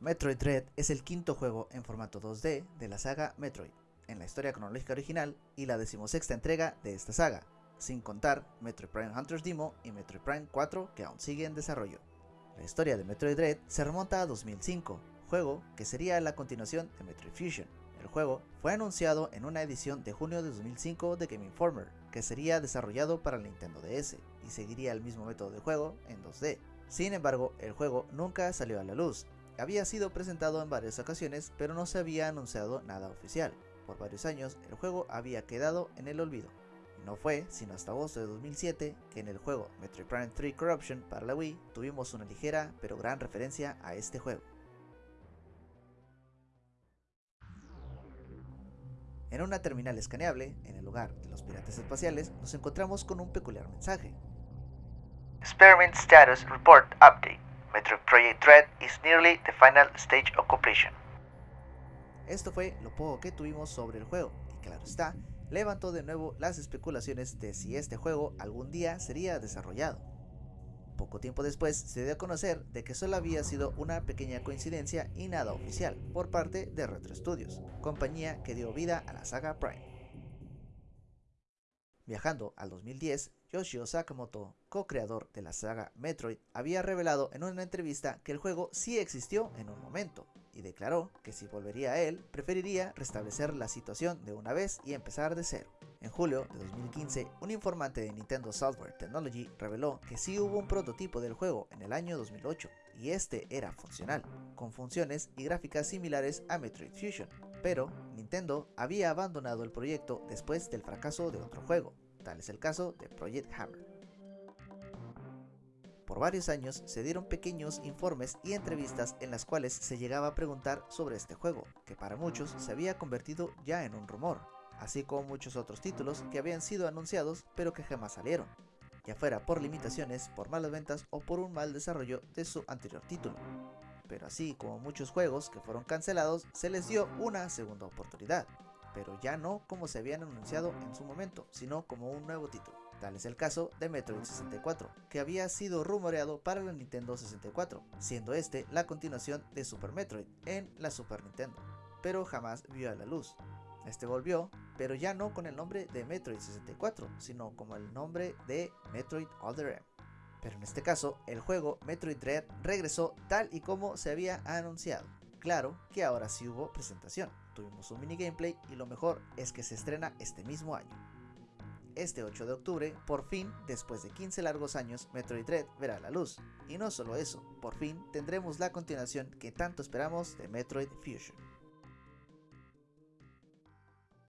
Metroid Dread es el quinto juego en formato 2D de la saga Metroid, en la historia cronológica original y la decimosexta entrega de esta saga, sin contar Metroid Prime Hunters Demo y Metroid Prime 4 que aún sigue en desarrollo. La historia de Metroid Dread se remonta a 2005, juego que sería la continuación de Metroid Fusion. El juego fue anunciado en una edición de junio de 2005 de Game Informer, que sería desarrollado para el Nintendo DS y seguiría el mismo método de juego en 2D. Sin embargo, el juego nunca salió a la luz. Había sido presentado en varias ocasiones, pero no se había anunciado nada oficial. Por varios años, el juego había quedado en el olvido. No fue sino hasta agosto de 2007 que en el juego Metroid Prime 3 Corruption para la Wii tuvimos una ligera pero gran referencia a este juego. En una terminal escaneable, en el lugar de los piratas espaciales, nos encontramos con un peculiar mensaje. Experiment Status Report Update. Metroid Project Dread is nearly the final stage of completion. Esto fue lo poco que tuvimos sobre el juego, y claro está, levantó de nuevo las especulaciones de si este juego algún día sería desarrollado. Poco tiempo después se dio a conocer de que solo había sido una pequeña coincidencia y nada oficial por parte de Retro Studios, compañía que dio vida a la saga Prime. Viajando al 2010, Yoshio Sakamoto, co-creador de la saga Metroid, había revelado en una entrevista que el juego sí existió en un momento, y declaró que si volvería a él, preferiría restablecer la situación de una vez y empezar de cero. En julio de 2015, un informante de Nintendo Software Technology reveló que sí hubo un prototipo del juego en el año 2008, y este era funcional, con funciones y gráficas similares a Metroid Fusion, pero Nintendo había abandonado el proyecto después del fracaso de otro juego, tal es el caso de Project Hammer. Por varios años se dieron pequeños informes y entrevistas en las cuales se llegaba a preguntar sobre este juego, que para muchos se había convertido ya en un rumor, así como muchos otros títulos que habían sido anunciados pero que jamás salieron, ya fuera por limitaciones, por malas ventas o por un mal desarrollo de su anterior título. Pero así como muchos juegos que fueron cancelados, se les dio una segunda oportunidad, pero ya no como se habían anunciado en su momento, sino como un nuevo título. Tal es el caso de Metroid 64, que había sido rumoreado para la Nintendo 64, siendo este la continuación de Super Metroid en la Super Nintendo, pero jamás vio a la luz. Este volvió, pero ya no con el nombre de Metroid 64, sino como el nombre de Metroid Other M. Pero en este caso, el juego Metroid Dread regresó tal y como se había anunciado. Claro que ahora sí hubo presentación, tuvimos un mini gameplay y lo mejor es que se estrena este mismo año este 8 de octubre, por fin, después de 15 largos años, Metroid Dread verá la luz. Y no solo eso, por fin tendremos la continuación que tanto esperamos de Metroid Fusion.